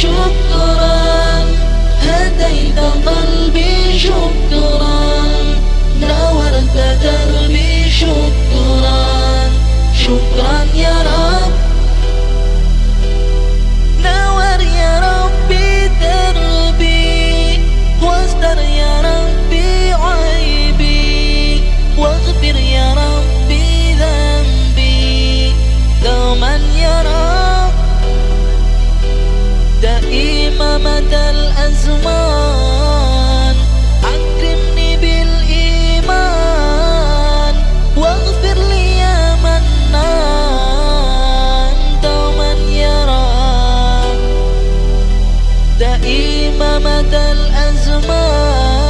شكرا هديت قلبي شكرا. مدى الأزمان. أكرمني بالإيمان واغفر لي يا منان دوما يرى دائما مدى الأزمان.